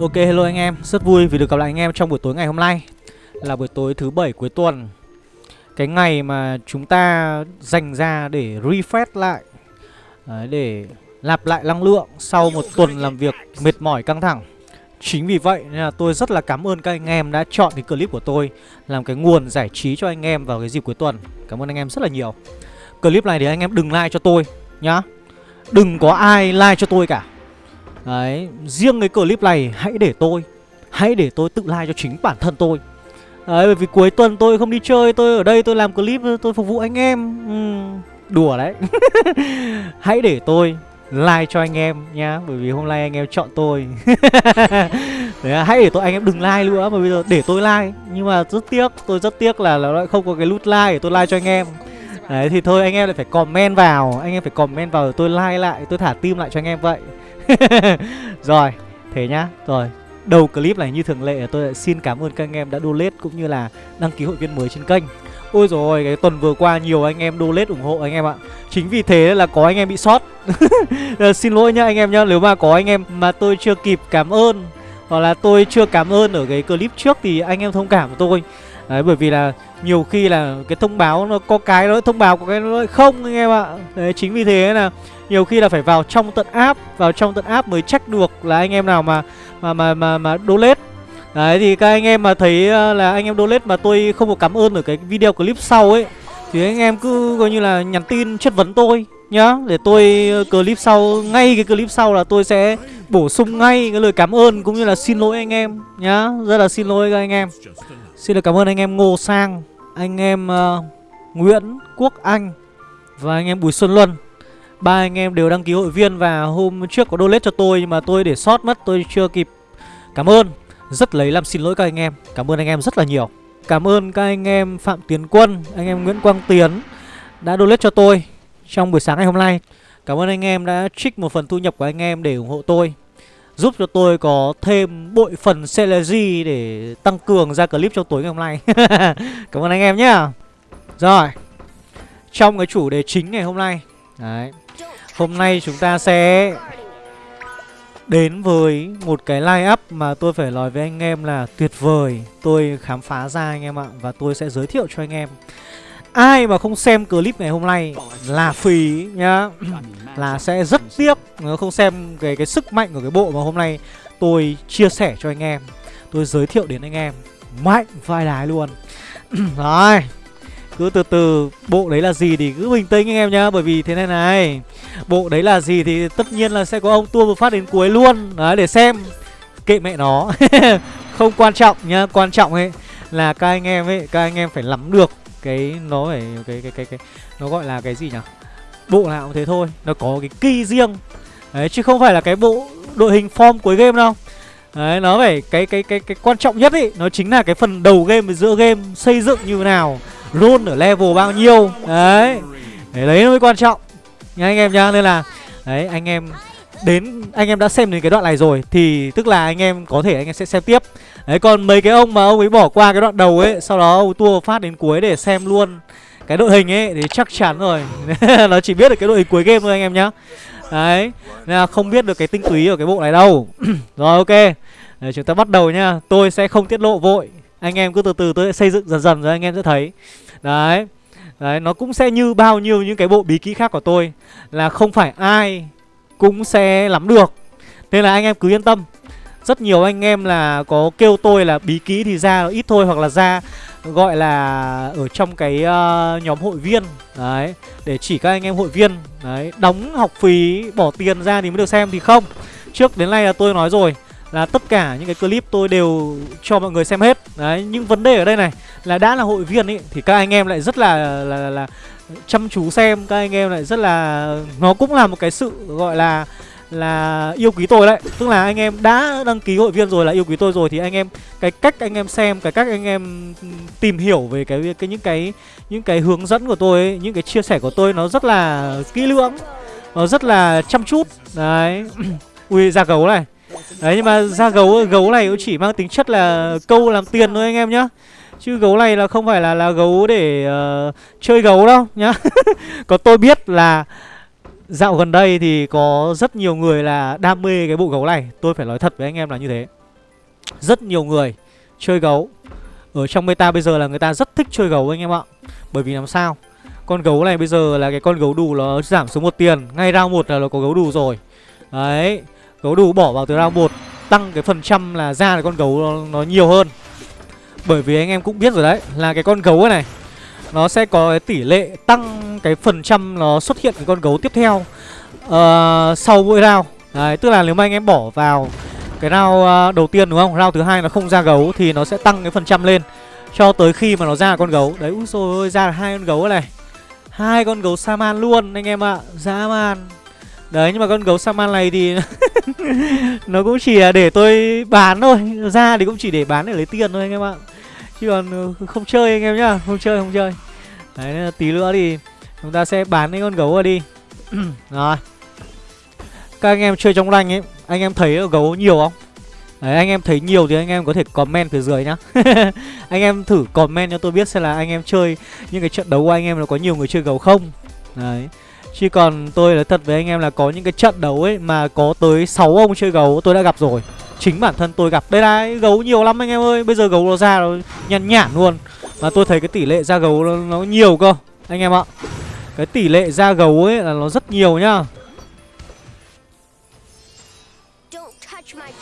Ok hello anh em, rất vui vì được gặp lại anh em trong buổi tối ngày hôm nay. Là buổi tối thứ bảy cuối tuần. Cái ngày mà chúng ta dành ra để refresh lại Đấy, Để lặp lại năng lượng sau một tuần làm việc mệt mỏi căng thẳng. Chính vì vậy nên là tôi rất là cảm ơn các anh em đã chọn cái clip của tôi Làm cái nguồn giải trí cho anh em vào cái dịp cuối tuần. Cảm ơn anh em rất là nhiều. Clip này thì anh em đừng like cho tôi nhá. Đừng có ai like cho tôi cả. Đấy, riêng cái clip này hãy để tôi Hãy để tôi tự like cho chính bản thân tôi. Đấy, bởi vì cuối tuần tôi không đi chơi Tôi ở đây tôi làm clip tôi phục vụ anh em. Ừ, Đùa đấy. Hãy để tôi like cho anh em nhá Bởi vì hôm nay anh em chọn tôi. Đấy, Hãy để tôi anh em đừng like nữa Mà bây giờ để tôi like. Nhưng mà rất tiếc Tôi rất tiếc là nó lại không có cái nút like để tôi like cho anh em. Đấy thì thôi anh em lại phải comment vào Anh em phải comment vào tôi like lại Tôi thả tim lại cho anh em vậy. Rồi, thế nhá. Rồi, đầu clip này như thường lệ, tôi xin cảm ơn các anh em đã donate Cũng như là đăng ký hội viên mới trên kênh. Ôi rồi cái tuần vừa qua nhiều anh em donate ủng hộ anh em ạ. Chính vì thế là có anh em bị sót. Ờ, xin lỗi nhá anh em nhá, Nếu mà có anh em mà tôi chưa kịp cảm ơn, Hoặc là tôi chưa cảm ơn ở cái clip trước Thì anh em thông cảm của tôi. Đấy, bởi vì là nhiều khi là cái thông báo nó có cái nó thông báo có cái nó không anh em ạ. Đấy, chính vì thế là nhiều khi là phải vào trong tận app vào trong tận app mới check được là anh em nào mà mà mà mà mà donate. Đấy thì các anh em mà thấy ờ, là anh em donate mà tôi không có cảm ơn ở cái video clip sau ấy thì anh em cứ coi như là nhắn tin chất vấn tôi nhá. Để tôi ờ, clip sau ngay cái clip sau là tôi sẽ bổ sung ngay cái lời cảm ơn cũng như là xin lỗi anh em nhá. Rất là xin lỗi các anh em. Xin được cảm ơn anh em Ngô Sang anh em uh, Nguyễn Quốc Anh và anh em Bùi Xuân Luân ba anh em đều đăng ký hội viên và hôm trước có donate cho tôi, nhưng mà tôi để sót mất, tôi chưa kịp. Cảm ơn. Rất lấy làm xin lỗi các anh em. Cảm ơn anh em rất là nhiều. Cảm ơn các anh em phạm tiến quân, anh em nguyễn quang tiến đã donate cho tôi trong buổi sáng ngày hôm nay. Cảm ơn anh em đã trích một phần thu nhập của anh em để ủng hộ tôi, giúp cho tôi có thêm bội phần celery để tăng cường ra clip trong tối ngày hôm nay. Cảm ơn anh em nhá. Rồi, trong cái chủ đề chính ngày hôm nay. Đấy. Hôm nay chúng ta sẽ đến với một cái line up mà tôi phải nói với anh em là tuyệt vời. Tôi khám phá ra anh em ạ Và tôi sẽ giới thiệu cho anh em. Ai mà không xem clip ngày hôm nay là phí nhá. Là sẽ rất tiếc nếu không xem cái, cái sức mạnh của cái bộ mà hôm nay tôi chia sẻ cho anh em. Tôi giới thiệu đến anh em Mạnh vai đái luôn. Rồi cứ từ từ, bộ đấy là gì thì cứ bình tĩnh anh em nhá, bởi vì thế này này, bộ đấy là gì thì tất nhiên là sẽ có ông tua một phát đến cuối luôn, đấy, để xem. Kệ mẹ nó. Không quan trọng nhá, quan trọng ấy là các anh em ấy, các anh em phải nắm được cái, nó phải, cái cái cái cái, nó gọi là cái gì nhỉ? Bộ nào cũng thế thôi, nó có cái kỳ riêng. Đấy, chứ không phải là cái bộ đội hình form cuối game đâu. Đấy, nó phải, cái cái cái cái quan trọng nhất ấy, nó chính là cái phần đầu game và giữa game xây dựng như thế nào run ở level bao nhiêu. Đấy. Đấy, đấy mới quan trọng. Nha anh em nhá Nên là Đấy anh em Đến anh em đã xem đến cái đoạn này rồi Thì tức là anh em có thể anh em sẽ xem tiếp. Đấy còn mấy cái ông mà ông ấy bỏ qua cái đoạn đầu ấy Sau đó ông tua phát đến cuối để xem luôn Cái đội hình ấy thì chắc chắn rồi. Nó chỉ biết được cái đội hình cuối game thôi anh em nhá. Đấy Nên là không biết được cái tinh túy ở cái bộ này đâu. Rồi ok. Đấy, chúng ta bắt đầu nhá. Tôi sẽ không tiết lộ vội anh em cứ từ từ tôi sẽ xây dựng dần dần rồi anh em sẽ thấy. Đấy. Đấy nó cũng sẽ như bao nhiêu những cái bộ bí kỹ khác của tôi là không phải ai cũng sẽ lắm được. Nên là anh em cứ yên tâm. Rất nhiều anh em là có kêu tôi là bí kỹ thì ra ít thôi hoặc là ra gọi là ở trong cái uh, nhóm hội viên. Đấy để chỉ các anh em hội viên. Đấy đóng học phí bỏ tiền ra thì mới được xem thì không. Trước đến nay là tôi nói rồi là tất cả những cái clip tôi đều cho mọi người xem hết. Đấy nhưng vấn đề ở đây này là đã là hội viên ấy thì các anh em lại rất là là, là, là chăm chú xem các anh em lại rất là nó cũng là một cái sự gọi là là yêu quý tôi đấy. Tức là anh em đã đăng ký hội viên rồi là yêu quý tôi rồi thì anh em cái cách anh em xem cái cách anh em tìm hiểu về cái cái những cái những cái hướng dẫn của tôi ấy, những cái chia sẻ của tôi nó rất là kỹ lưỡng nó rất là chăm chút. Đấy ui ra gấu này. Đấy nhưng mà ra gấu gấu này cũng chỉ mang tính chất là câu làm tiền thôi anh em nhá. Chứ gấu này là không phải là là gấu để uh, chơi gấu đâu nhá. Có tôi biết là dạo gần đây thì có rất nhiều người là đam mê cái bộ gấu này. Tôi phải nói thật với anh em là như thế. Rất nhiều người chơi gấu. Ở trong meta bây giờ là người ta rất thích chơi gấu anh em ạ. Bởi vì làm sao? Con gấu này bây giờ là cái con gấu đù nó giảm xuống một tiền. Ngay round một là nó có gấu đù rồi. Đấy. Gấu đủ bỏ vào từ round 1 Tăng cái phần trăm là ra được con gấu nó, nó nhiều hơn Bởi vì anh em cũng biết rồi đấy Là cái con gấu này Nó sẽ có cái tỷ lệ tăng cái phần trăm nó xuất hiện cái con gấu tiếp theo uh, Sau mỗi round Đấy tức là nếu mà anh em bỏ vào cái round uh, đầu tiên đúng không? Round thứ hai nó không ra gấu thì nó sẽ tăng cái phần trăm lên cho tới khi mà nó ra con gấu. Đấy úi rồi ra là hai con gấu này. Hai con gấu Saman luôn anh em ạ. À. Dã man. Đấy nhưng mà con gấu Saman này thì nó cũng chỉ là để tôi bán thôi. Ra thì cũng chỉ để bán để lấy tiền thôi anh em ạ. Chứ còn ừ, không chơi anh em nhá, không chơi không chơi. Đấy tí nữa thì chúng ta sẽ bán cái con gấu ra đi. Rồi. Các anh em chơi trong rank ấy Anh em thấy gấu nhiều không Đấy anh em thấy nhiều thì anh em có thể comment phía dưới nhá Anh em thử comment cho tôi biết xem là anh em chơi Những cái trận đấu của anh em nó có nhiều người chơi gấu không Đấy Chứ còn tôi nói thật với anh em là có những cái trận đấu ấy Mà có tới 6 ông chơi gấu tôi đã gặp rồi. Chính bản thân tôi gặp. Đây này, gấu nhiều lắm anh em ơi. Bây giờ gấu nó ra nó nhăn nhản luôn. Mà tôi thấy cái tỷ lệ ra gấu nó, nó nhiều cơ Anh em ạ. Cái tỷ lệ ra gấu ấy là nó rất nhiều nhá.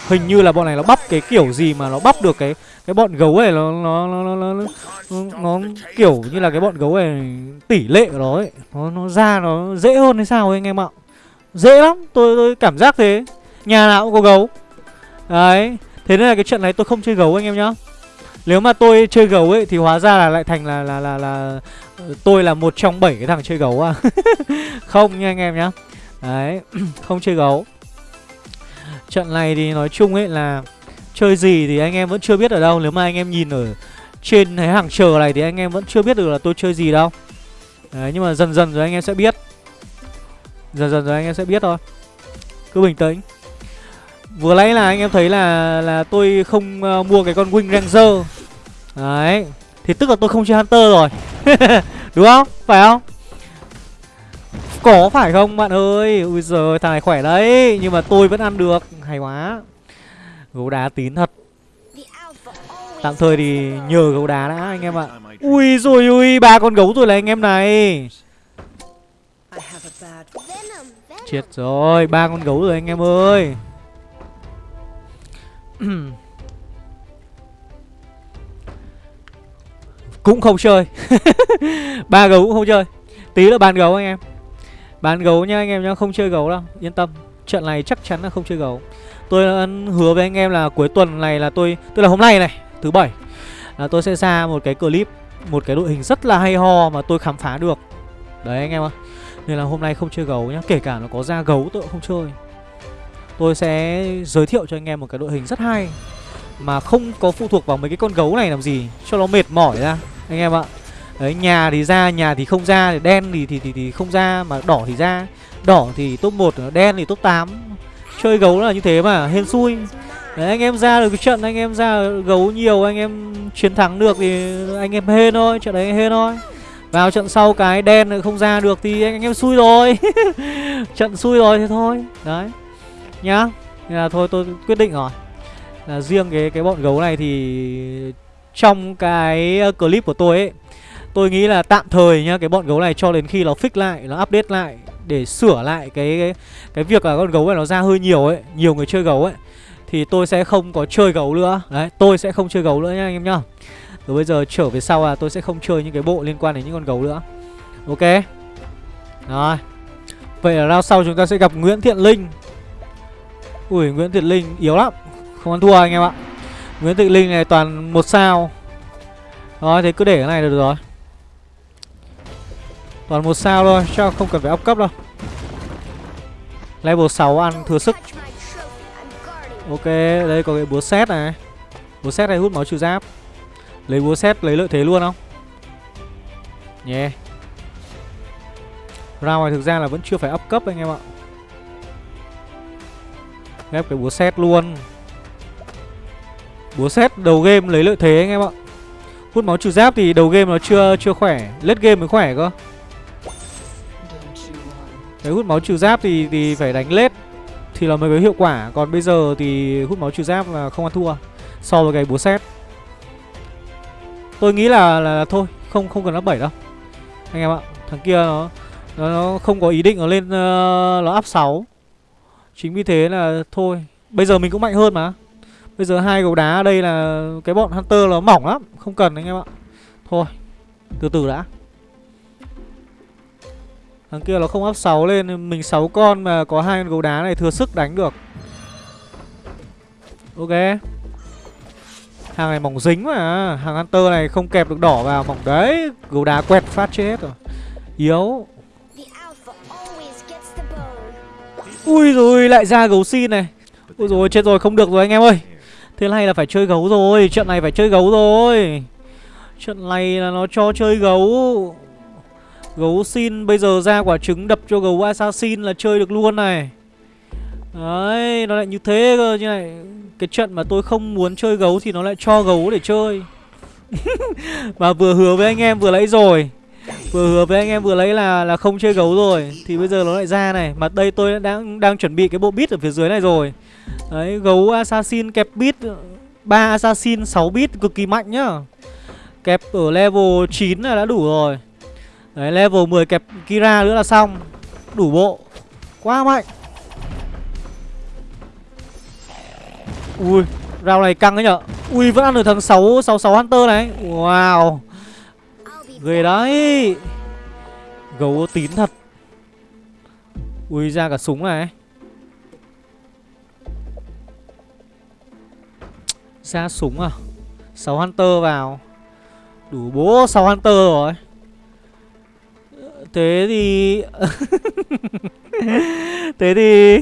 Hình như là bọn này nó bắp cái kiểu gì mà nó bắp được cái cái bọn gấu này nó nó nó nó, nó, nó, nó kiểu như là cái bọn gấu này tỷ lệ của nó ấy. Nó nó ra nó dễ hơn hay sao ấy anh em ạ? Dễ lắm tôi tôi cảm giác thế. Nhà nào cũng có gấu. Đấy thế nên là cái trận này tôi không chơi gấu anh em nhá. Nếu mà tôi chơi gấu ấy thì hóa ra là lại thành là là là là tôi là một trong bảy cái thằng chơi gấu à. Không nha anh em nhá. Đấy không chơi gấu. Trận này thì nói chung ấy là Chơi gì thì anh em vẫn chưa biết ở đâu. Nếu mà anh em nhìn ở trên cái hàng chờ này Thì anh em vẫn chưa biết được là tôi chơi gì đâu. Đấy nhưng mà dần dần rồi anh em sẽ biết. Dần dần rồi anh em sẽ biết thôi. Cứ bình tĩnh. Vừa nãy là anh em thấy là là tôi không uh, mua cái con Wing Ranger. Đấy Thì tức là tôi không chơi Hunter rồi. Đúng không? Phải không? Có phải không, bạn ơi? Ui giời thằng này khỏe đấy, Nhưng mà tôi vẫn ăn được. Hay quá. Gấu đá tín thật. Tạm thời thì nhờ gấu đá đã, anh em ạ. Ui rồi ui ba con gấu rồi là anh em này. Chết rồi, ba con gấu rồi, anh em ơi. Cũng không chơi. Ba gấu cũng không chơi. Tí là bàn gấu anh em. Bán gấu nha anh em nhá, không chơi gấu đâu, yên tâm. Trận này chắc chắn là không chơi gấu. Tôi hứa với anh em là cuối tuần này là tôi, tức là hôm nay này, thứ bảy là tôi sẽ ra một cái clip, một cái đội hình rất là hay ho mà tôi khám phá được. Đấy anh em ạ. Nên là hôm nay không chơi gấu nhá, kể cả nó có ra gấu tôi cũng không chơi. Tôi sẽ giới thiệu cho anh em một cái đội hình rất hay mà không có phụ thuộc vào mấy cái con gấu này làm gì cho nó mệt mỏi ra anh em ạ. Đấy, nhà thì ra, nhà thì không ra, thì đen thì thì thì, thì không ra mà đỏ thì ra. Đỏ thì top 1, đen thì top 8. Chơi gấu là như thế mà, hên xui. Đấy anh em ra được cái trận anh em ra gấu nhiều anh em chiến thắng được thì anh em hên thôi, trận đấy hên thôi. Vào trận sau cái đen không ra được thì anh, em xui rồi. trận xui rồi thì thôi. Đấy. Nhá. Nên là thôi tôi quyết định rồi. Là riêng cái cái bọn gấu này thì trong cái ờ, clip của tôi ấy Tôi nghĩ là tạm thời nhá Cái bọn gấu này cho đến khi nó fix lại Nó update lại Để sửa lại cái cái, cái việc là con gấu này nó ra hơi nhiều ấy Nhiều người chơi gấu ấy Thì tôi sẽ không có chơi gấu nữa. Đấy tôi sẽ không chơi gấu nữa nha anh em nhá. Rồi bây giờ trở về sau là tôi sẽ không chơi những cái bộ liên quan đến những con gấu nữa. Ok. Rồi. Vậy là round sau chúng ta sẽ gặp Nguyễn Thiện Linh. Ui Nguyễn Thiện Linh yếu lắm. Không ăn thua anh em ạ. Nguyễn Thiện Linh này toàn một sao. Rồi thì cứ để cái này được rồi. Toàn một sao thôi, chắc không cần phải up cấp đâu. Level 6 ăn thừa sức. Ok, đây có cái búa xét này. Búa xét này hút máu trừ giáp. Lấy búa xét lấy lợi thế luôn không? Nhé yeah. Round này thực ra là vẫn chưa phải up cấp anh em ạ. Ghép cái búa xét luôn. Búa xét đầu game lấy lợi thế anh em ạ. Hút máu trừ giáp thì đầu game nó chưa chưa khỏe. Late game mới khỏe cơ cái hút máu trừ giáp thì thì phải đánh lết thì là mới có hiệu quả. Còn bây giờ thì hút máu trừ giáp là không ăn thua So với cái búa xét Tôi nghĩ là, là, là thôi Không không cần up 7 đâu. Anh em ạ Thằng kia nó Nó, nó không có ý định nó lên uh, Nó up 6 Chính vì thế là thôi Bây giờ mình cũng mạnh hơn mà. Bây giờ hai gấu đá ở đây là Cái bọn Hunter nó mỏng lắm Không cần anh em ạ. Thôi Từ từ đã. Thằng kia nó không áp 6 lên, Mình 6 con mà có hai con gấu đá này thừa sức đánh được. Ok. Hàng này mỏng dính mà. Hàng Hunter này không kẹp được đỏ vào, Mỏng đấy. Gấu đá quẹt phát chết rồi. Yếu. Ui rồi, lại ra gấu xin này. Ui rồi, chết rồi, không được rồi anh em ơi. Thế này là phải chơi gấu rồi. Trận này phải chơi gấu rồi. Trận này là nó cho chơi gấu. Gấu xin bây giờ ra quả trứng đập cho gấu assassin là chơi được luôn này. Đấy, nó lại như thế cơ như này Cái trận mà tôi không muốn chơi gấu thì nó lại cho gấu để chơi. Mà vừa hứa với anh em vừa lấy rồi. Vừa hứa với anh em vừa lấy là là không chơi gấu rồi. Thì bây giờ nó lại ra này. Mà đây tôi đang đang chuẩn bị cái bộ bit ở phía dưới này rồi. Đấy, gấu assassin kẹp bit 3 assassin 6 bit cực kỳ mạnh nhá. Kẹp ở level 9 là đã đủ rồi. Đấy, level 10 kẹp Kira nữa là xong. Đủ bộ. Quá mạnh. Ui, round này căng đấy nhở. Ui, vẫn ăn được thằng 6, 66 Hunter này. Wow. Ghê đấy. Gấu tín thật. Ui, ra cả súng này. Ra súng à. 6 Hunter vào. Đủ bố 6 Hunter rồi. Thế thì Thế thì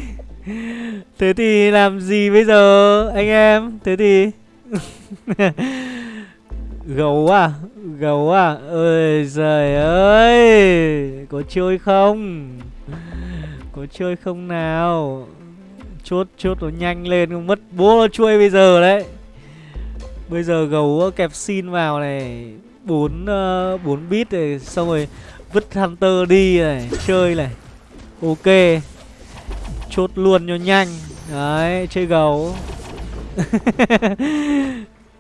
Thế thì làm gì bây giờ anh em? Thế thì Gấu à? Gấu à? Ơi trời ơi! Có chơi không? Có chơi không nào? Chốt chốt nó nhanh lên không Mất bố nó chui bây giờ đấy. Bây giờ gấu ờ, kẹp xin vào này. Bốn ờ, uh, 4 bit này Xong rồi Vứt Hunter đi này, Chơi này. Ok. Chốt luôn cho nhanh. Đấy, chơi gấu.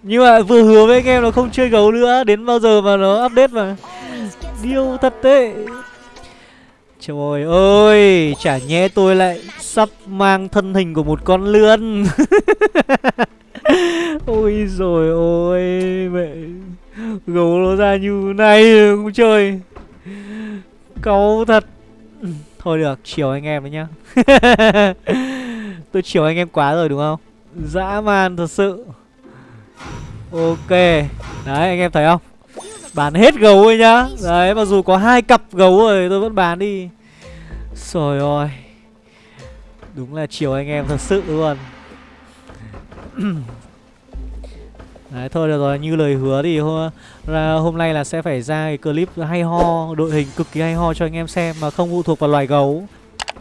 Nhưng mà vừa hứa với anh em là không chơi gấu nữa, Đến bao giờ mà nó update mà. Điêu thật đấy. Trời ơi Chả nhé tôi lại Sắp mang thân hình của một con lươn. Ôi rồi ôi, Mẹ. Gấu nó ra như này, không chơi câu thật. Thôi được, chiều anh em đấy nhá. Tôi chiều anh em quá rồi đúng không? Dã man thật sự. Ok. Đấy anh em thấy không? Bán hết gấu rồi nhá. Đấy mặc dù có hai cặp gấu rồi tôi vẫn bán đi. Trời ơi. Đúng là chiều anh em thật sự luôn. Đấy thôi được rồi như lời hứa thì hôm, ra, hôm nay là sẽ phải ra cái clip hay ho Đội hình cực kỳ hay ho cho anh em xem mà không phụ thuộc vào loài gấu.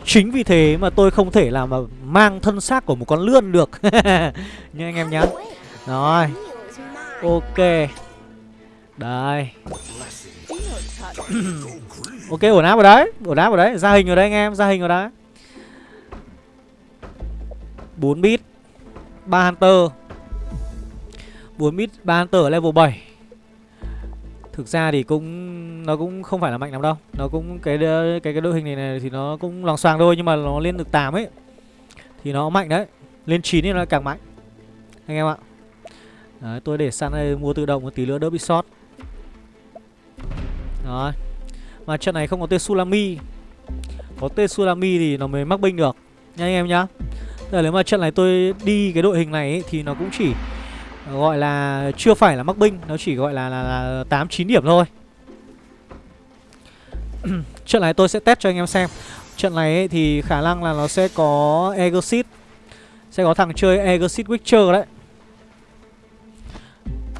Chính vì thế mà tôi không thể làm mà mang thân xác của một con lươn được. Như anh em nhá. Rồi. Ok. Đây. Ok ổn áp vào đấy Ổn áp vào đấy. Ra hình rồi đấy anh em Ra hình rồi đấy. 4 bit. 3 hunter. 4 mid 3 level 7 Thực ra thì cũng nó cũng không phải là mạnh lắm đâu. Nó cũng cái cái cái đội hình này, này thì nó cũng lòng xoàng thôi nhưng mà nó lên được 8 ấy thì nó mạnh đấy. Lên 9 thì nó càng mạnh. Anh em ạ. Đấy, tôi để sẵn đây mua tự động một tí nữa đỡ bị sót. Rồi. Mà trận này không có tên Sulami. Có tên Sulami thì nó mới mắc binh được. Nha anh em nhá. Tức là nếu mà trận này tôi đi cái đội hình này ấy, thì nó cũng chỉ gọi là chưa phải là mắc binh nó chỉ gọi là là, là 8 9 điểm thôi. Trận này tôi sẽ test cho anh em xem. Trận này ấy, thì khả năng là nó sẽ có Exit sẽ có thằng chơi Exit Witcher đấy.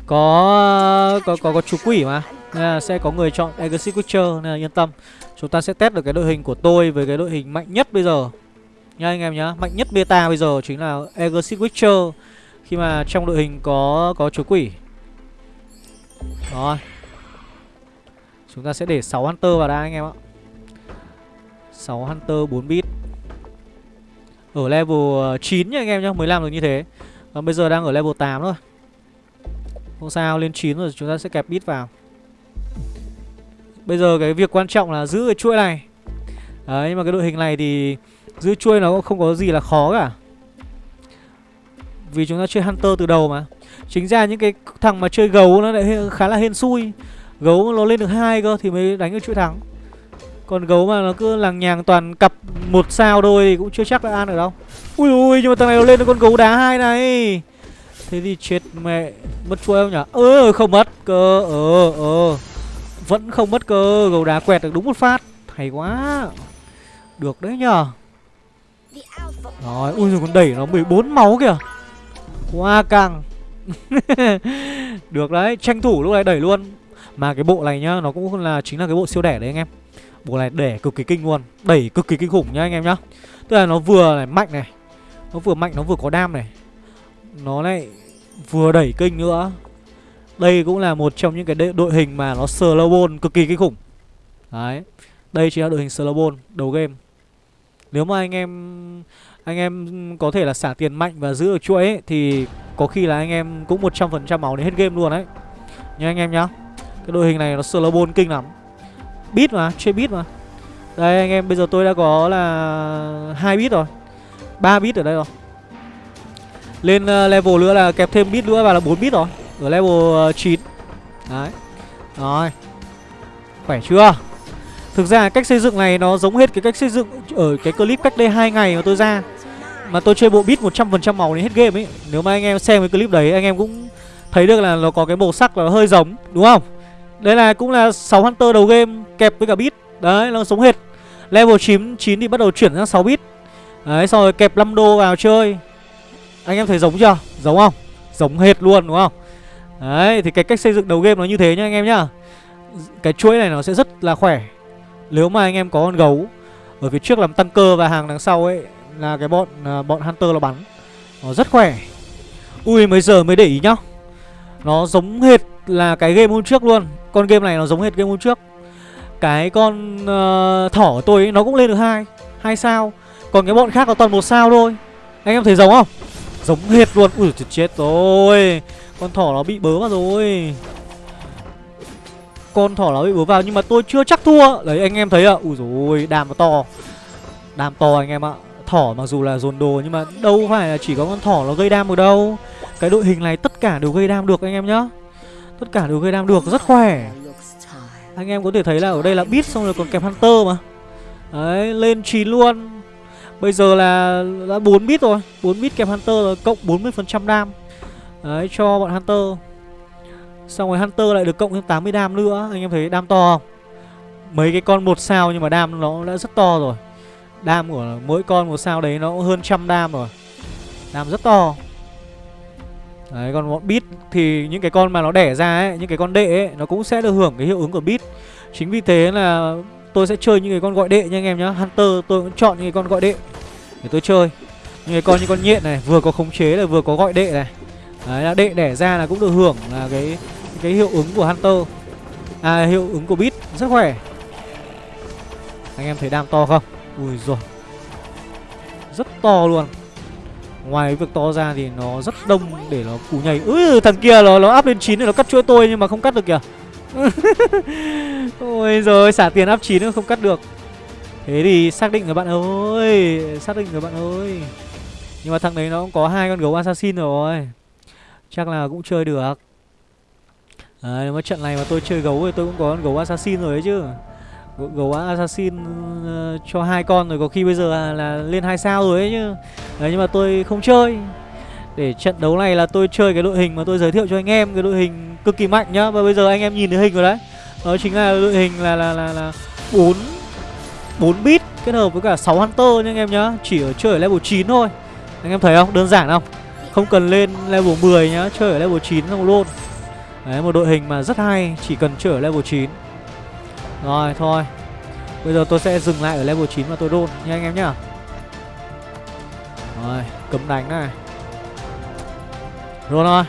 Có có có có chú quỷ mà nên là sẽ có người chọn Exit Witcher nên là yên tâm. Chúng ta sẽ test được cái đội hình của tôi với cái đội hình mạnh nhất bây giờ. Nha anh em nhá mạnh nhất beta bây giờ chính là Exit Witcher khi mà trong đội hình có có chúa quỷ. Rồi. Chúng ta sẽ để 6 Hunter vào đã anh em ạ. 6 Hunter 4 bit Ở level ờ, 9 nha anh em nhá Mới làm được như thế. Và bây giờ đang ở level 8 thôi. Không sao, lên 9 rồi chúng ta sẽ kẹp bit vào. Bây giờ cái việc quan trọng là giữ cái chuỗi này. Đấy, nhưng mà cái đội hình này thì Giữ chuỗi nó cũng không có gì là khó cả. Vì chúng ta chơi Hunter từ đầu mà. Chính ra những cái thằng mà chơi gấu nó lại khá là hên xui. Gấu nó lên được hai cơ thì mới đánh được chuỗi thắng. Còn gấu mà nó cứ lằng nhằng toàn cặp một sao thôi thì cũng chưa chắc là ăn được đâu. Ui ui nhưng mà thằng này nó lên được con gấu đá hai này. Thế thì chết mẹ Mất chuỗi không nhỉ Ơ không mất cơ Ờ ờ. Vẫn không mất cơ Gấu đá quẹt được đúng một phát. Hay quá. Được đấy nhờ Rồi ui rồi con đẩy nó 14 máu kìa Quá căng Được đấy, Tranh thủ lúc này đẩy luôn. Mà cái bộ này nhá, Nó cũng là, chính là cái bộ siêu đẻ đấy anh em. Bộ này đẻ cực kỳ kinh luôn, Đẩy cực kỳ kinh khủng nhá anh em nhá. Tức là nó vừa này, mạnh này, Nó vừa mạnh, nó vừa có đam này. Nó lại vừa đẩy kinh nữa. Đây cũng là một trong những cái đội hình mà nó slowball cực kỳ kinh khủng. Đấy, Đây chính là đội hình slowball đầu game. Nếu mà anh em anh em có thể là xả tiền mạnh và giữ ở chuỗi ấy, thì có khi là anh em cũng 100% máu đến hết game luôn đấy. Nha anh em nhá. Cái đội hình này nó slow ball kinh lắm. Bit mà, chơi bit mà. Đây anh em bây giờ tôi đã có là hai bit rồi. 3 bit ở đây rồi. Lên uh, level nữa là kẹp thêm bit nữa và là 4 bit rồi. Ở level ờ, uh, 9 Đấy. Rồi. Khỏe chưa? Thực ra cách xây dựng này nó giống hết cái cách xây dựng ở cái clip cách đây hai ngày mà tôi ra Mà tôi chơi bộ bit 100% màu đến hết game ấy Nếu mà anh em xem cái clip đấy anh em cũng thấy được là nó có cái màu sắc là hơi giống Đúng không? Đây là cũng là 6 Hunter đầu game kẹp với cả bit Đấy nó giống hệt Level 9, 9 thì bắt đầu chuyển sang 6 bit Đấy xong rồi kẹp 5 đô vào chơi Anh em thấy giống chưa? Giống không? Giống hệt luôn đúng không? Đấy thì cái cách xây dựng đầu game nó như thế nhá anh em nhá Cái chuỗi này nó sẽ rất là khỏe nếu mà anh em có con gấu Ở phía trước làm tăng cơ và hàng đằng sau ấy Là cái bọn à, bọn Hunter nó bắn. Nó rất khỏe. Ui mấy giờ mới để ý nhá. Nó giống hệt là cái game hôm trước luôn. Con game này nó giống hệt game hôm trước. Cái con uh, thỏ của tôi ấy, nó cũng lên được hai hai sao. Còn cái bọn khác nó toàn một sao thôi. Anh em thấy giống không? Giống hệt luôn. Ui chết rồi. Con thỏ nó bị bớ vào rồi. Con thỏ nó bị búa vào Nhưng mà tôi chưa chắc thua. Đấy, anh em thấy ạ. Ui rồi đàm nó to. Đàm to anh em ạ. Thỏ mặc dù là dồn đồ Nhưng mà đâu phải là chỉ có con thỏ nó gây đam được đâu. Cái đội hình này tất cả đều gây đam được anh em nhá. Tất cả đều gây đam được, rất khỏe. Anh em có thể thấy là ở đây là bit xong rồi còn kèm Hunter mà. Đấy, lên chín luôn. Bây giờ là, đã bốn bit rồi. Bốn bit kèm Hunter rồi, cộng 40% đam. Đấy, cho bọn Hunter. Xong rồi Hunter lại được cộng thêm 80 đam nữa. Anh em thấy đam to không? Mấy cái con một sao nhưng mà đam nó đã rất to rồi. Đam của mỗi con một sao đấy nó cũng hơn trăm đam rồi. Đam rất to. Đấy, còn bọn bit thì những cái con mà nó đẻ ra ấy, Những cái con đệ ấy, Nó cũng sẽ được hưởng cái hiệu ứng của bit Chính vì thế là tôi sẽ chơi những cái con gọi đệ nha anh em nhá. Hunter, tôi cũng chọn những cái con gọi đệ Để tôi chơi. Những cái con như con nhện này, Vừa có khống chế là vừa có gọi đệ này. Đấy, là đệ đẻ ra là cũng được hưởng là cái cái hiệu ứng của Hunter. À hiệu ứng của bit Rất khỏe. Anh em thấy đam to không? Ui rồi Rất to luôn. Ngoài việc to ra thì nó rất đông để nó cú nhảy. Ui thằng kia nó, nó áp lên 9 rồi nó cắt chuỗi tôi nhưng mà không cắt được kìa. Ôi rồi xả tiền áp 9 không cắt được. Thế thì xác định rồi bạn ơi Xác định rồi bạn ơi. Nhưng mà thằng đấy nó cũng có hai con gấu assassin rồi. Chắc là cũng chơi được. Đấy, nếu mà trận này mà tôi chơi gấu thì tôi cũng có con gấu assassin rồi đấy chứ. Gấu assassin uh, cho hai con rồi có khi bây giờ là, là lên hai sao rồi ấy chứ. Đấy nhưng mà tôi không chơi. Để trận đấu này là tôi chơi cái đội hình mà tôi giới thiệu cho anh em cái đội hình cực kỳ mạnh nhá. Và bây giờ anh em nhìn thấy hình rồi đấy. Đó chính là đội hình là là là là bốn bốn bit kết hợp với cả 6 hunter nha anh em nhá. Chỉ ở chơi ở level 9 thôi. Anh em thấy không? Đơn giản không? Không cần lên level 10 nhá chơi ở level 9 xong luôn đấy, một đội hình mà rất hay, chỉ cần chơi ở level 9 rồi, thôi. Bây giờ tôi sẽ dừng lại ở level 9 và tôi đôn, nha anh em nhá. Rồi, cấm đánh này. Roll thôi.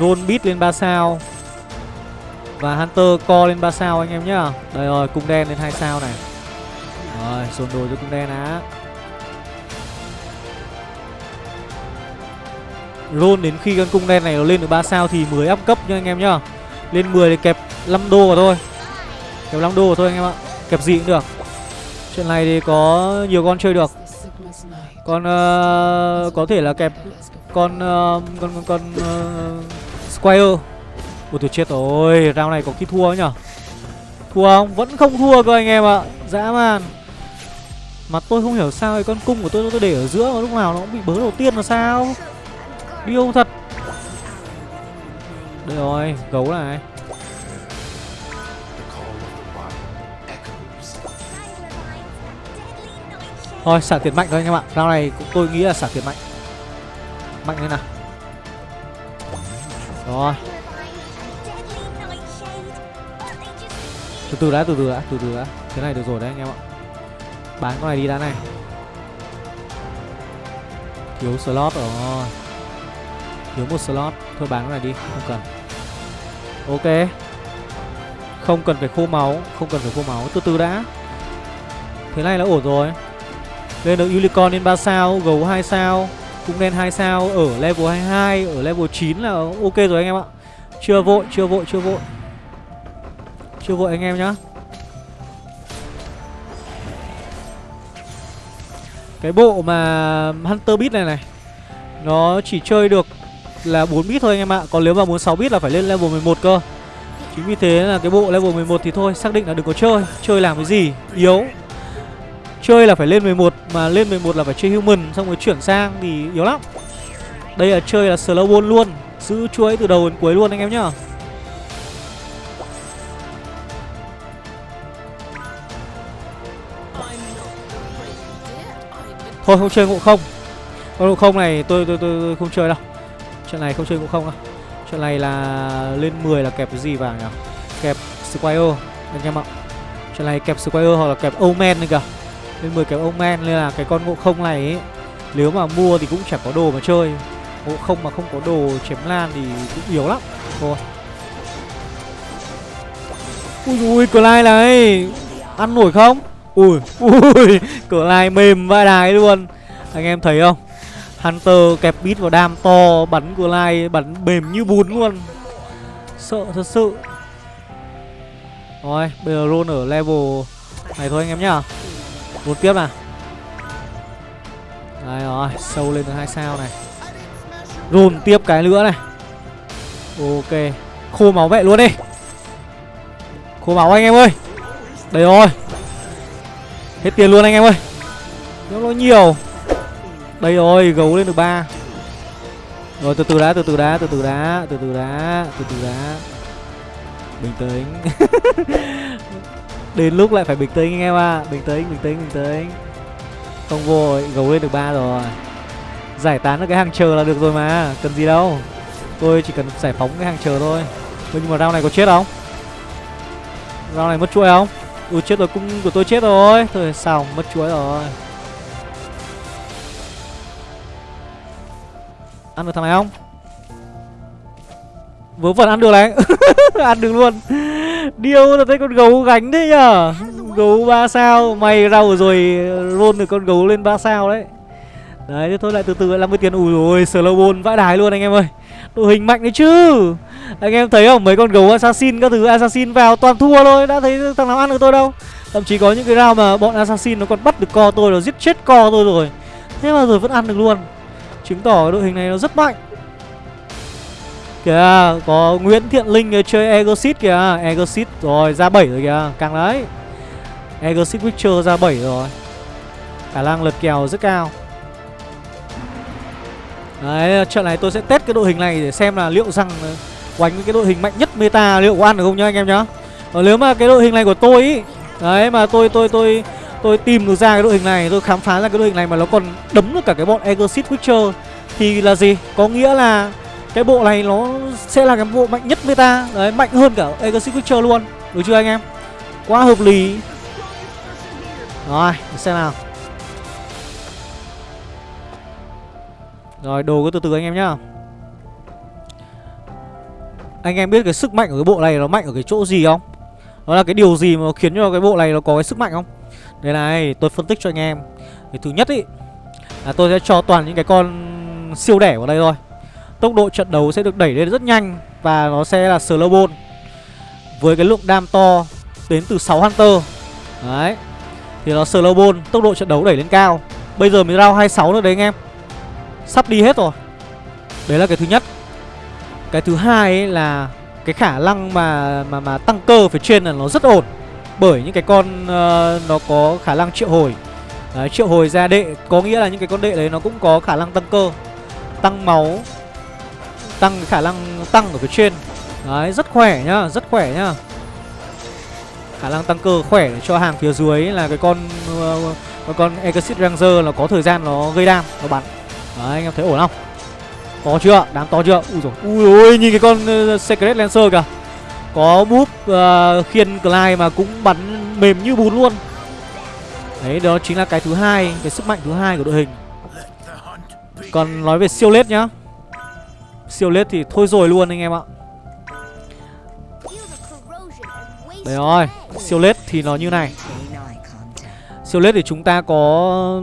Roll beat lên 3 sao. Và Hunter co lên 3 sao anh em nhá. Đây rồi, cung đen lên 2 sao này. Rồi, dồn đồ cho cung đen á Roll đến khi con cung đen này nó lên được 3 sao thì mới up cấp nha anh em nhá. Lên 10 thì kẹp 5 đô vào thôi. Kẹp 5 đô vào thôi anh em ạ. Kẹp gì cũng được. Chuyện này thì có nhiều con chơi được. Con uh, có thể là kẹp con uh, con con, con uh, Squire. Ủa tôi chết rồi. Round này có khi thua nhở? Thua không? Vẫn không thua cơ anh em ạ. Dã man. Mà tôi không hiểu sao cái con cung của tôi tôi để ở giữa mà lúc nào nó cũng bị bớ đầu tiên là sao? Điêu thật. Đây rồi, gấu này. Thôi xả tiền mạnh thôi anh em ạ. Rao này cũng tôi nghĩ là xả tiền mạnh. Mạnh lên nào. Rồi. Từ từ đã, từ từ đã, từ từ đã. Thế này được rồi đấy anh em ạ. Bán con này đi đã này. Thiếu slot rồi. Thiếu một slot. Thôi bán cái này đi, không cần. Ok. Không cần phải khô máu Không cần phải khô máu, từ từ đã. Thế này là ổn rồi. Lên được Unicorn lên 3 sao, gấu 2 sao cũng đen 2 sao ở level 22 Ở level 9 là ok rồi anh em ạ. Chưa vội, chưa vội, chưa vội. Chưa vội anh em nhá. Cái bộ mà Hunter Beat này này Nó chỉ chơi được là 4 bit thôi anh em ạ. Còn nếu mà muốn 6 bit là phải lên level 11 cơ. Chính vì thế là cái bộ level 11 thì thôi Xác định là đừng có chơi. Chơi làm cái gì? Yếu. Chơi là phải lên 11 Mà lên 11 là phải chơi human Xong rồi chuyển sang thì yếu lắm. Đây là chơi là slow ball luôn Giữ chuỗi từ đầu đến cuối luôn anh em nhá. Thôi không chơi ngộ không. Con ngộ không này tôi tôi, tôi tôi không chơi đâu. Trận này không chơi cũng không á, Trận này là lên 10 là kẹp cái gì vào nhỉ? Kẹp Squire anh em ạ. Trận này kẹp Squire hoặc là kẹp Omen này kìa. Lên 10 kẹp Omen nên là cái con ngộ không này ấy Nếu mà mua thì cũng chẳng có đồ mà chơi. Ngộ không mà không có đồ chém lan thì cũng yếu lắm. Thôi. Ui ui Clyde này. Ăn nổi không? Ui ui Clyde mềm vãi đái luôn. Anh em thấy không? Hunter kẹp bít vào đam to, Bắn của lai bắn mềm như bún luôn. Sợ thật sự. Rồi, bây giờ roll ở level này thôi anh em nhá. Roll tiếp nào. Đấy rồi, sâu lên được hai sao này. Roll tiếp cái nữa này. Ok, Khô máu mẹ luôn đi. Khô máu anh em ơi. Đây rồi. Hết tiền luôn anh em ơi. Nếu nó nhiều. Đây rồi, gấu lên được ba. Rồi, từ từ đá từ từ đá từ từ đá từ từ đá từ từ đá Bình tĩnh. Đến lúc lại phải bình tĩnh anh em ạ. À. Bình tĩnh bình tĩnh bình tĩnh. Không vội, gấu lên được ba rồi. Giải tán được cái hàng chờ là được rồi mà, Cần gì đâu. Tôi chỉ cần giải phóng cái hàng chờ thôi. Nhưng mà rau này có chết không? Rau này mất chuỗi không? Ui, chết rồi, cung của tôi chết rồi. Thôi xong mất chuỗi rồi. Ăn được thằng này không? Vớ vẩn ăn được này. Ăn được luôn. Điêu là thấy con gấu gánh thế nhở Gấu 3 sao. Mày rau rồi roll được con gấu lên 3 sao đấy. Đấy, thế thôi, lại từ từ lại 50 tiền Ui rồi slow ball vãi đái luôn anh em ơi. Đội hình mạnh đấy chứ. Anh em thấy không? Mấy con gấu assassin các thứ, assassin vào toàn thua thôi. Đã thấy thằng nào ăn được tôi đâu. Thậm chí có những cái round mà bọn assassin nó còn bắt được co tôi Nó giết chết co tôi rồi. Thế mà rồi vẫn ăn được luôn. Chứng tỏ đội hình này nó rất mạnh. Kìa có Nguyễn Thiện Linh chơi Egosit kìa. Egosit rồi ra 7 rồi kìa. Càng đấy Egosit Witcher ra 7 rồi. Khả năng lật kèo rất cao. Đấy, trận này tôi sẽ test cái đội hình này để xem là liệu rằng quánh cái đội hình mạnh nhất meta liệu có ăn được không nhá anh em nhá. Còn nếu mà cái đội hình này của tôi ý, đấy mà tôi tôi tôi tôi tìm được ra cái đội hình này, tôi khám phá ra cái đội hình này mà nó còn đấm được cả cái bọn Exit Witcher thì là gì? Có nghĩa là cái bộ này nó sẽ là cái bộ mạnh nhất meta, đấy mạnh hơn cả Exit Witcher luôn. Được chưa anh em? Quá hợp lý. Rồi, xem nào. Rồi đồ cứ từ từ anh em nhá Anh em biết cái sức mạnh của cái bộ này nó mạnh ở cái chỗ gì không Nó là cái điều gì mà khiến cho cái bộ này nó có cái sức mạnh không đây này, tôi phân tích cho anh em. Cái thứ nhất ý, Là tôi sẽ cho toàn những cái con siêu đẻ vào đây thôi. Tốc độ trận đấu sẽ được đẩy lên rất nhanh Và nó sẽ là slow ball. Với cái lượng đam to Đến từ 6 Hunter. Đấy, Thì nó slow ball, Tốc độ trận đấu đẩy lên cao. Bây giờ mới round 26 nữa đấy anh em. Sắp đi hết rồi. Đấy là cái thứ nhất. Cái thứ hai ấy là Cái khả năng mà mà mà tăng cơ phía trên là nó rất ổn. Bởi những cái con uh, Nó có khả năng triệu hồi Đấy, triệu hồi ra đệ Có nghĩa là những cái con đệ đấy nó cũng có khả năng tăng cơ Tăng máu Tăng khả năng tăng ở phía trên Đấy, rất khỏe nhá, rất khỏe nhá Khả năng tăng cơ khỏe để cho hàng phía dưới là cái con uh, con Exit Ranger là có thời gian nó gây đam, nó bắn Đấy, anh em thấy ổn không? To chưa? Đám to chưa? Ui rồi Ui ôi, nhìn cái con uh, Secret Lancer kìa có búp uh, khiên Clyde mà cũng bắn mềm như bún luôn. Đấy, đó chính là cái thứ hai Cái sức mạnh thứ hai của đội hình. Còn nói về siêu lết nhá. Siêu lết thì thôi rồi luôn anh em ạ. Đấy rồi Siêu lết thì nó như này. Siêu lết thì chúng ta có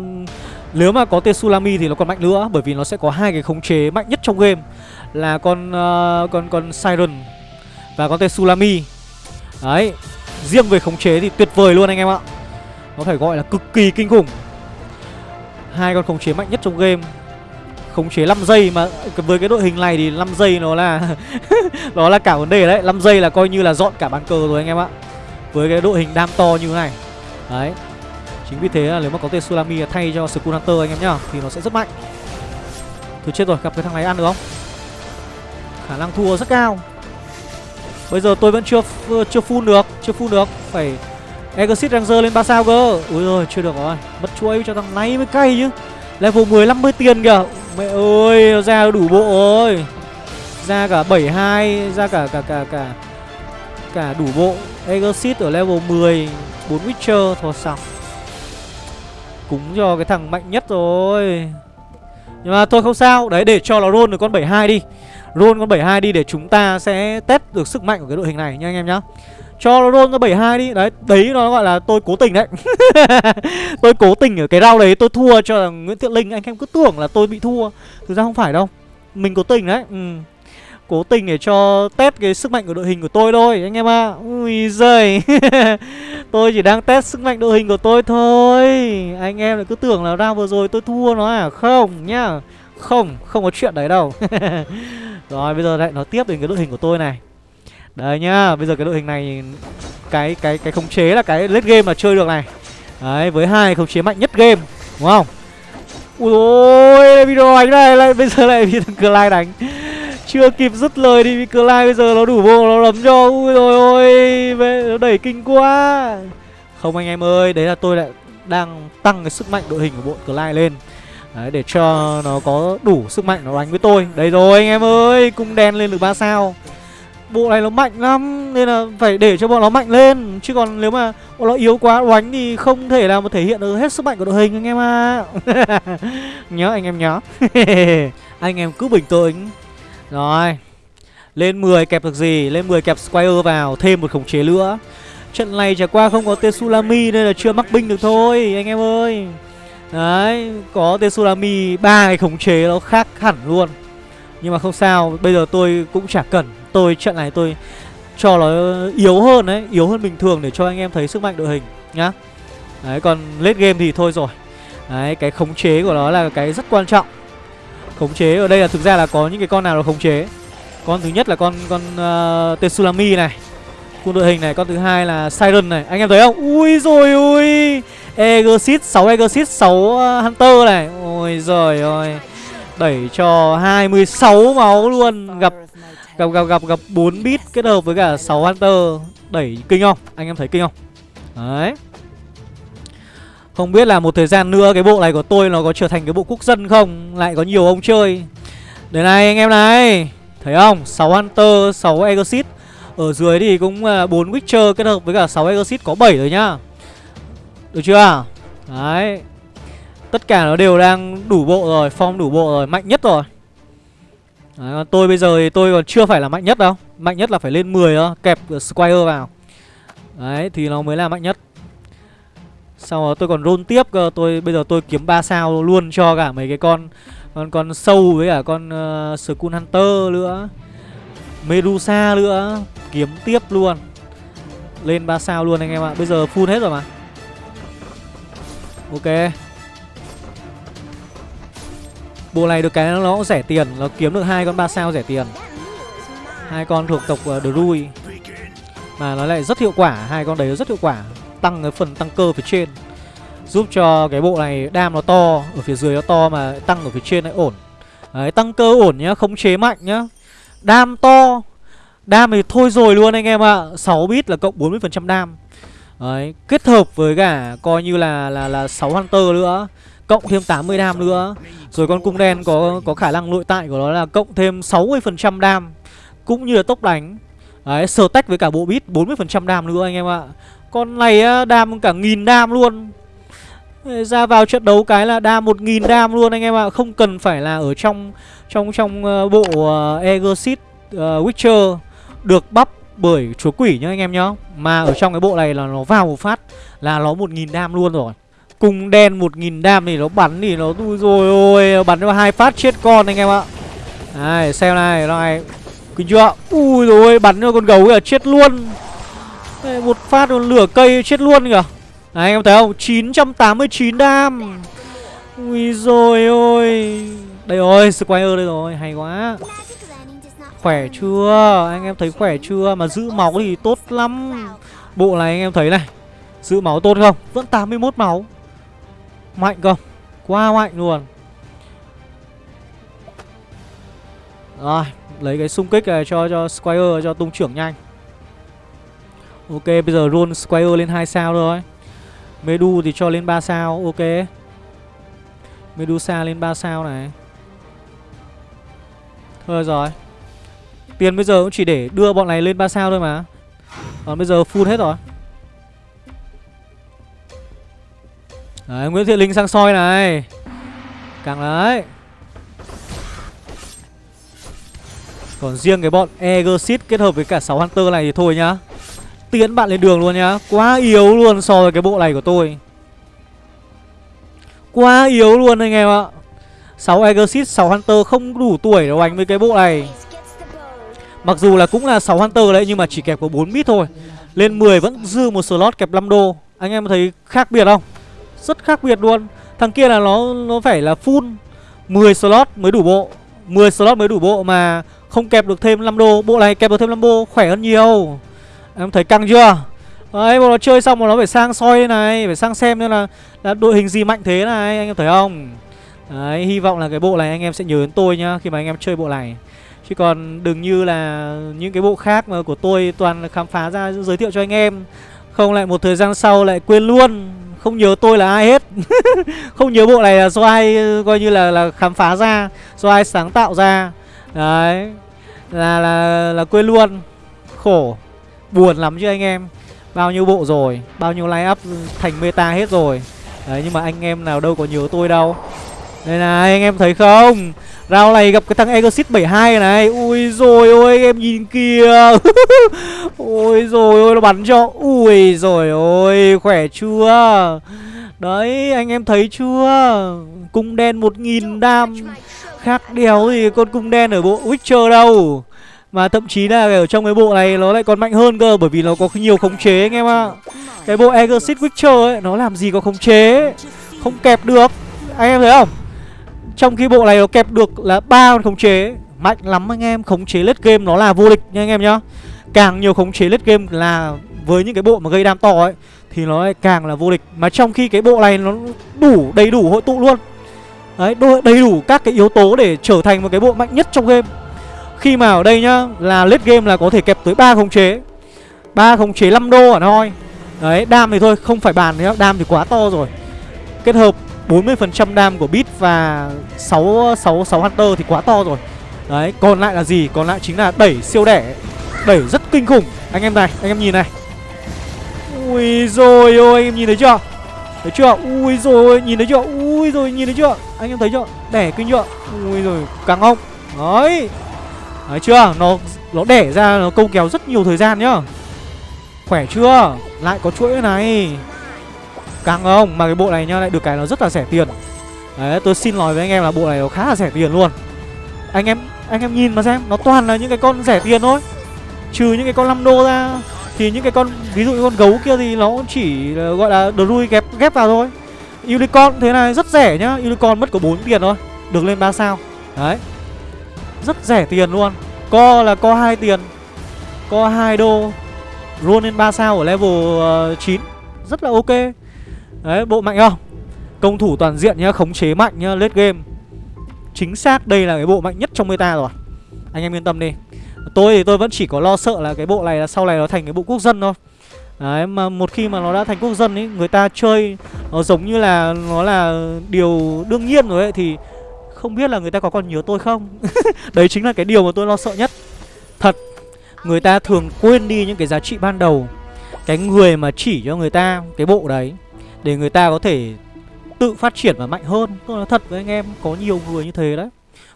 Nếu mà có Tetsulami thì nó còn mạnh nữa Bởi vì nó sẽ có hai cái khống chế mạnh nhất trong game. Là con uh, con con Siren. Và con Tetsulami Đấy, Riêng về khống chế thì tuyệt vời luôn anh em ạ. Nó phải gọi là cực kỳ kinh khủng. Hai con khống chế mạnh nhất trong game. Khống chế 5 giây mà, với cái đội hình này thì 5 giây nó là nó là cả vấn đề đấy. 5 giây là coi như là dọn cả bàn cờ rồi anh em ạ. Với cái đội hình đam to như thế này. Đấy. Chính vì thế là nếu mà có Tetsulami thay cho Skull Hunter anh em nhá, thì nó sẽ rất mạnh. Thôi chết rồi, gặp cái thằng này ăn được không? Khả năng thua rất cao bây giờ tôi vẫn chưa chưa full được, chưa full được. Phải Exit Ranger lên 3 sao cơ. Ui rồi chưa được rồi. Mất chuỗi cho thằng này mới cay chứ. Level 10 50 tiền kìa. Mẹ ơi, ra đủ bộ rồi. Ra cả 72 Ra cả cả cả cả Cả đủ bộ. Exit ở level 10 4 Witcher Thôi xong Cúng cho cái thằng mạnh nhất rồi. Nhưng mà thôi, không sao. Đấy, để cho nó roll được con 72 đi. Roll con 72 đi để chúng ta sẽ test được sức mạnh của cái đội hình này nha anh em nhá. Cho roll con 72 đi. Đấy, đấy nó gọi là tôi cố tình đấy. Tôi cố tình ở cái round đấy tôi thua cho Nguyễn Thiện Linh. Anh em cứ tưởng là tôi bị thua. Thực ra không phải đâu. Mình cố tình đấy. Ừ. Cố tình để cho test cái sức mạnh của đội hình của tôi thôi Anh em ạ. À. Ui giời. Tôi chỉ đang test sức mạnh đội hình của tôi thôi. Anh em lại cứ tưởng là round vừa rồi tôi thua nó à? Không nhá. Không, không có chuyện đấy đâu. Rồi bây giờ lại nói tiếp đến cái đội hình của tôi này Đấy nhá, bây giờ cái đội hình này cái cái cái khống chế là cái late game mà chơi được này. Đấy, với hai khống chế mạnh nhất game, đúng không? Ui ôi, video đánh này lại bây giờ lại bị thằng Clyde đánh. Chưa kịp dứt lời đi Clyde bây giờ nó đủ bộ nó đấm cho. Ui rồi ôi, nó đẩy kinh quá. Không anh em ơi, đấy là tôi lại đang tăng cái sức mạnh đội hình của bộ Clyde lên. Đấy, để cho nó có đủ sức mạnh nó đánh với tôi. Đây rồi anh em ơi, cung đen lên được 3 sao. Bộ này nó mạnh lắm Nên là phải để cho bọn nó mạnh lên. Chứ còn nếu mà bọn nó yếu quá đánh Thì không thể nào mà thể hiện được hết sức mạnh của đội hình anh em à Nhớ anh em nhớ. Anh em cứ bình tĩnh. Rồi Lên 10 kẹp được gì? Lên 10 kẹp Squire vào Thêm một khống chế nữa. Trận này trải qua không có Tetsulami Nên là chưa mắc binh được thôi Anh em ơi. Đấy Có tsunami ba cái khống chế nó khác hẳn luôn. Nhưng mà không sao Bây giờ tôi cũng chả cần. Tôi trận này tôi cho nó yếu hơn đấy Yếu hơn bình thường để cho anh em thấy sức mạnh đội hình nhá. Đấy còn late game thì thôi rồi. Đấy cái khống chế của nó là cái rất quan trọng. Khống chế ở đây là thực ra là có những cái con nào là khống chế. Con thứ nhất là con con ờ, uh, Tsunami này. Cùng đội hình này Con thứ hai là Siren này. Anh em thấy không? Ui rồi ui Exit 6 Exit 6 Hunter này. Ôi giời ơi. Đẩy cho 26 máu luôn. Gặp Gặp gặp gặp gặp 4 bit kết hợp với cả 6 Hunter. Đẩy kinh không? Anh em thấy kinh không? Đấy. Không biết là một thời gian nữa cái bộ này của tôi nó có trở thành cái bộ quốc dân không? Lại có nhiều ông chơi. Đây này anh em này. Thấy không? 6 Hunter, 6 Exit Ở dưới thì cũng ờ, 4 Witcher kết hợp với cả 6 Exit có 7 rồi nhá. Được chưa? Đấy. Tất cả nó đều đang đủ bộ rồi, form đủ bộ rồi, mạnh nhất rồi. Đấy, tôi bây giờ thì tôi còn chưa phải là mạnh nhất đâu. Mạnh nhất là phải lên 10 đó Kẹp Squire vào. Đấy thì nó mới là mạnh nhất. Sau đó tôi còn roll tiếp cơ tôi Bây giờ tôi kiếm 3 sao luôn cho cả mấy cái con Con con sâu với cả con uh, Skull Hunter nữa. Medusa nữa. Kiếm tiếp luôn. Lên 3 sao luôn anh em ạ. Bây giờ full hết rồi mà. Ok. Bộ này được cái nó cũng rẻ tiền Nó kiếm được hai con 3 sao rẻ tiền. Hai con thuộc tộc ờ, uh, Druid Mà nó lại rất hiệu quả Hai con đấy rất hiệu quả Tăng cái phần tăng cơ phía trên. Giúp cho cái bộ này đam nó to Ở phía dưới nó to mà tăng ở phía trên lại ổn. Đấy tăng cơ ổn nhá Khống chế mạnh nhá. Đam to Đam thì thôi rồi luôn anh em ạ. À. 6 bit là cộng 40% đam. Đấy Kết hợp với cả coi như là là là 6 Hunter nữa Cộng thêm 80 đam nữa. Rồi con cung đen có có khả năng nội tại của nó là cộng thêm 60% đam Cũng như là tốc đánh. Đấy sờ tách với cả bộ bit 40% đam nữa anh em ạ. Con này đam cả nghìn đam luôn. Ra vào trận đấu cái là đam 1000 đam luôn anh em ạ. Không cần phải là ở trong trong trong ờ, bộ uh, Exit uh, Witcher Được bắp bởi chúa quỷ nhá anh em nhá. Mà ở trong cái bộ này là nó vào một phát Là nó 1000 đam luôn rồi. Cùng đen 1000 đam thì nó bắn thì nó tui rồi ôi Bắn cho hai phát chết con anh em ạ. Này xem này này. Kinh chưa? Ui rồi bắn cho con gấu kìa chết luôn. Đây, Một phát lửa cây chết luôn kìa. Đấy, anh em thấy không? 989 đam. Ui rồi ôi. Đây rồi Squire đây rồi Hay quá. Khỏe chưa? Anh em thấy khỏe chưa? Mà giữ máu thì tốt lắm. Bộ này anh em thấy này, Giữ máu tốt không? Vẫn 81 máu. Mạnh không? Quá mạnh luôn. Rồi, Lấy cái xung kích này cho cho Squire, cho tung trưởng nhanh. Ok, bây giờ roll Squire lên 2 sao rồi Medu thì cho lên 3 sao, Ok. Medusa lên 3 sao này. Thôi rồi. Tiền bây giờ cũng chỉ để đưa bọn này lên 3 sao thôi mà. Còn bây giờ full hết rồi. Đấy Nguyễn Thiện Linh sang soi này. Càng đấy. Còn riêng cái bọn Egersit kết hợp với cả 6 Hunter này thì thôi nhá. Tiến bạn lên đường luôn nhá. Quá yếu luôn so với cái bộ này của tôi. Quá yếu luôn anh em ạ. 6 Exit, 6 Hunter không đủ tuổi để đánh với cái bộ này. Mặc dù là cũng là 6 Hunter đấy Nhưng mà chỉ kẹp có 4 mít thôi. Lên 10 vẫn dư một slot kẹp 5 đô. Anh em thấy khác biệt không? Rất khác biệt luôn. Thằng kia là nó nó phải là full 10 slot mới đủ bộ. 10 slot mới đủ bộ mà không kẹp được thêm 5 đô. Bộ này kẹp được thêm 5 đô khỏe hơn nhiều. Em thấy căng chưa? Đấy bọn nó chơi xong mà nó phải sang soi này Phải sang xem nên là, là đội hình gì mạnh thế này Anh em thấy không? Đấy hy vọng là cái bộ này anh em sẽ nhớ đến tôi nhá Khi mà anh em chơi bộ này. Chứ còn đừng như là những cái bộ khác mà của tôi toàn khám phá ra giới thiệu cho anh em. Không lại một thời gian sau lại quên luôn. Không nhớ tôi là ai hết. Không nhớ bộ này là do ai coi như là là khám phá ra Do ai sáng tạo ra. Đấy. Là là, là quên luôn. Khổ. Buồn lắm chứ anh em. Bao nhiêu bộ rồi. Bao nhiêu line up thành meta hết rồi. Đấy nhưng mà anh em nào đâu có nhớ tôi đâu. Đây này anh em thấy không? Rao này gặp cái thằng Exit 72 này Ui rồi ôi, em nhìn kìa. Ôi rồi ôi, nó bắn cho. Ui rồi ôi, khỏe chưa? Đấy, anh em thấy chưa? Cung đen 1000 đam. Khác đéo thì con cung đen ở bộ Witcher đâu. Mà thậm chí là ở trong cái bộ này nó lại còn mạnh hơn cơ, Bởi vì nó có nhiều khống chế anh em ạ. Cái bộ Exit Witcher ấy, Nó làm gì có khống chế? Không kẹp được. Anh em thấy không? Trong khi bộ này nó kẹp được là ba con khống chế. Mạnh lắm anh em, Khống chế lết game nó là vô địch nha anh em nhá. Càng nhiều khống chế lết game là Với những cái bộ mà gây đam to ấy, Thì nó lại càng là vô địch. Mà trong khi cái bộ này nó đủ, đầy đủ hội tụ luôn. Đấy đầy đủ các cái yếu tố để trở thành một cái bộ mạnh nhất trong game. Khi mà ở đây nhá, Là lết game là có thể kẹp tới ba khống chế. Ba khống chế 5 đô ở thôi. Đấy, đam thì thôi, không phải bàn nữa, Đam thì quá to rồi. Kết hợp 40% đam của bit và 6, 6, 6 Hunter thì quá to rồi. Đấy còn lại là gì? Còn lại chính là đẩy siêu đẻ. Đẩy rất kinh khủng. Anh em này anh em nhìn này. Ui rồi ôi anh em nhìn thấy chưa? Thấy chưa? Ui rồi nhìn thấy chưa? Ui rồi nhìn thấy chưa? Anh em thấy chưa? Đẻ kinh chưa? Ui rồi càng ông Đấy. Đấy chưa? Nó nó đẻ ra nó câu kéo rất nhiều thời gian nhá. Khỏe chưa? Lại có chuỗi này. Càng không? Mà cái bộ này nhá lại được cái nó rất là rẻ tiền. Đấy tôi xin nói với anh em là bộ này nó khá là rẻ tiền luôn. Anh em anh em nhìn mà xem Nó toàn là những cái con rẻ tiền thôi. Trừ những cái con 5 đô ra Thì những cái con ví dụ như con gấu kia thì nó chỉ gọi là đrui ghép ghép vào thôi. Unicorn thế này rất rẻ nhá Unicorn mất có 4 tiền thôi Được lên 3 sao. Đấy. Rất rẻ tiền luôn. Co là co 2 tiền Co 2 đô run lên 3 sao ở level ờ, uh, 9 Rất là ok. Đấy, bộ mạnh không? Công thủ toàn diện nhá, Khống chế mạnh nhá, Late game. Chính xác đây là cái bộ mạnh nhất trong meta rồi. Anh em yên tâm đi. Tôi thì tôi vẫn chỉ có lo sợ là cái bộ này là sau này nó thành cái bộ quốc dân thôi. Đấy, mà một khi mà nó đã thành quốc dân ấy Người ta chơi nó giống như là nó là điều đương nhiên rồi ấy, Thì không biết là người ta có còn nhớ tôi không? Đấy chính là cái điều mà tôi lo sợ nhất. Thật, Người ta thường quên đi những cái giá trị ban đầu. Cái người mà chỉ cho người ta cái bộ đấy. Để người ta có thể tự phát triển và mạnh hơn. Tôi nói thật với anh em Có nhiều người như thế đấy.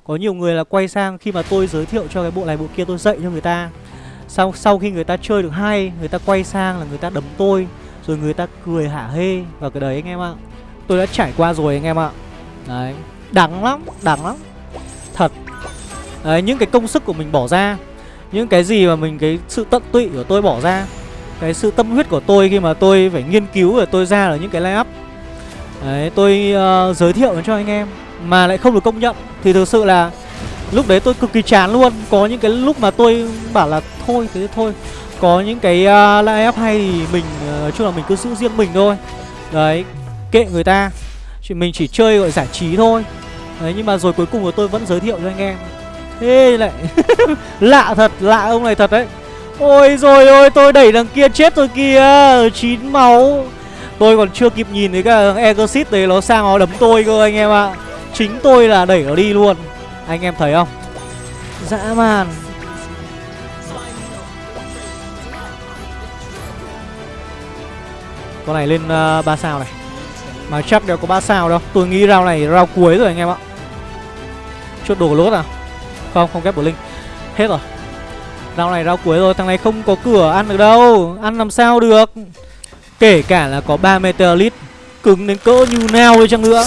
Có nhiều người là quay sang khi mà tôi giới thiệu cho cái bộ này bộ kia tôi dạy cho người ta. Sau, sau khi người ta chơi được hay Người ta quay sang là người ta đấm tôi Rồi người ta cười hả hê vào cái đấy anh em ạ. Tôi đã trải qua rồi anh em ạ. Đấy Đắng lắm, đắng lắm. Thật. Đấy, những cái công sức của mình bỏ ra Những cái gì mà mình, cái sự tận tụy của tôi bỏ ra cái sự tâm huyết của tôi khi mà tôi phải nghiên cứu Và tôi ra ở những cái layup Đấy, tôi uh, giới thiệu cho anh em Mà lại không được công nhận. Thì thực sự là Lúc đấy tôi cực kỳ chán luôn. Có những cái lúc mà tôi bảo là Thôi thế thôi. Có những cái ờ, uh, layup hay thì mình uh, Nói chung là mình cứ giữ riêng mình thôi. Đấy Kệ người ta. Chỉ mình chỉ chơi gọi giải trí thôi. Đấy nhưng mà rồi cuối cùng là tôi vẫn giới thiệu cho anh em. Thế lại Lạ thật, lạ ông này thật đấy. Ôi rồi ôi tôi đẩy đằng kia chết rồi kia Chín máu. Tôi còn chưa kịp nhìn thấy cái Exit đấy nó sang nó đấm tôi cơ anh em ạ. Chính tôi là đẩy nó đi luôn. Anh em thấy không? Dã man. Con này lên ờ, uh, 3 sao này. Mà chắc đều có 3 sao đâu. Tôi nghĩ rau này rau cuối rồi anh em ạ. Chốt đồ lốt à? Không, không kép của Linh. Hết rồi. Rau này rau cuối rồi, Thằng này không có cửa ăn được đâu. Ăn làm sao được? Kể cả là có 3 Meteorite Cứng đến cỡ như nào đi chăng nữa.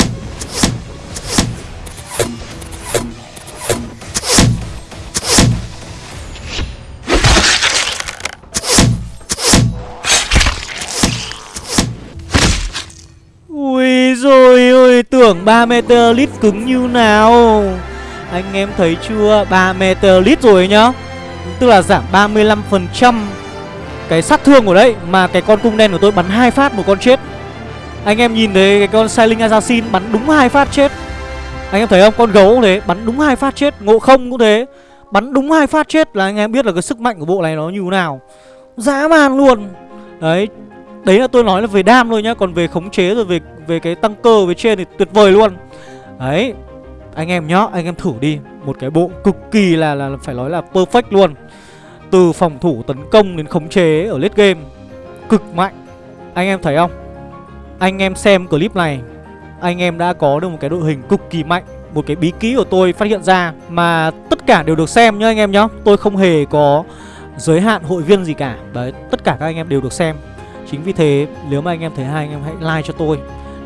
Ui rồi ôi, Tưởng 3 Meteorite cứng như nào. Anh em thấy chưa? 3 Meteorite rồi nhá. Tức là giảm 35% cái sát thương của đấy, Mà cái con cung đen của tôi bắn hai phát một con chết. Anh em nhìn thấy cái con Sailing Assassin bắn đúng hai phát chết. Anh em thấy không? Con gấu cũng thế, Bắn đúng hai phát chết. Ngộ không cũng thế, Bắn đúng hai phát chết là anh em biết là cái sức mạnh của bộ này nó như thế nào. Dã man luôn. Đấy Đấy là tôi nói là về đam thôi nhá, Còn về khống chế rồi về về cái tăng cơ, về trên thì tuyệt vời luôn. Đấy anh em nhá, Anh em thử đi. Một cái bộ cực kỳ là là phải nói là perfect luôn. Từ phòng thủ tấn công đến khống chế ở late game, Cực mạnh. Anh em thấy không? Anh em xem clip này, Anh em đã có được một cái đội hình cực kỳ mạnh. Một cái bí kỹ của tôi phát hiện ra Mà tất cả đều được xem nhá anh em nhá. Tôi không hề có giới hạn hội viên gì cả. Đấy, tất cả các anh em đều được xem. Chính vì thế, nếu mà anh em thấy hay, anh em hãy like cho tôi.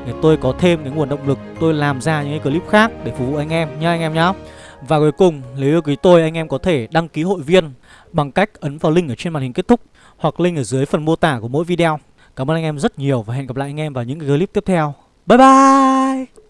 Để tôi có thêm cái nguồn động lực, Tôi làm ra những cái clip khác để phục vụ anh em nhá, anh em nhá Và cuối cùng nếu yêu quý tôi, anh em có thể đăng ký hội viên bằng cách ấn vào link ở trên màn hình kết thúc hoặc link ở dưới phần mô tả của mỗi video. Cảm ơn anh em rất nhiều và hẹn gặp lại anh em vào những clip tiếp theo. Bye bye!